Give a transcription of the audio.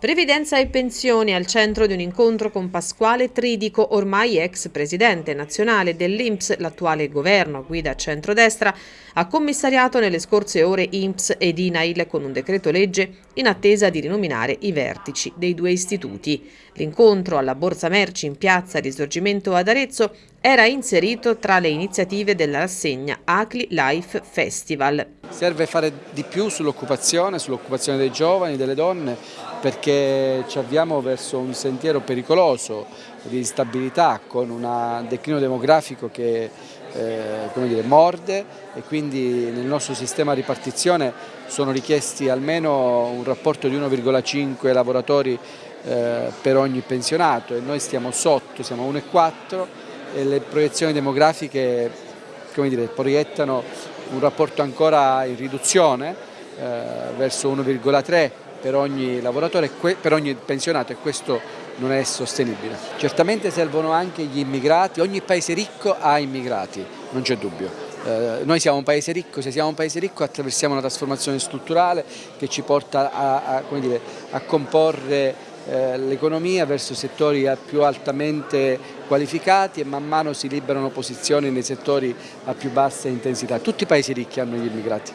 Previdenza e pensioni al centro di un incontro con Pasquale Tridico, ormai ex presidente nazionale dell'Inps, l'attuale governo guida centrodestra, ha commissariato nelle scorse ore Inps ed INAIL con un decreto legge in attesa di rinominare i vertici dei due istituti. L'incontro alla Borsa Merci in piazza Risorgimento ad Arezzo era inserito tra le iniziative della rassegna Acli Life Festival. Serve fare di più sull'occupazione, sull'occupazione dei giovani, delle donne, perché ci avviamo verso un sentiero pericoloso di instabilità con un declino demografico che eh, dire, morde e quindi nel nostro sistema di ripartizione sono richiesti almeno un rapporto di 1,5 lavoratori eh, per ogni pensionato e noi stiamo sotto, siamo 1,4 e le proiezioni demografiche dire, proiettano un rapporto ancora in riduzione eh, verso 1,3 per ogni lavoratore, per ogni pensionato e questo non è sostenibile. Certamente servono anche gli immigrati, ogni paese ricco ha immigrati, non c'è dubbio. Eh, noi siamo un paese ricco, se siamo un paese ricco attraversiamo una trasformazione strutturale che ci porta a, a, dire, a comporre l'economia verso settori più altamente qualificati e man mano si liberano posizioni nei settori a più bassa intensità. Tutti i paesi ricchi hanno gli immigrati.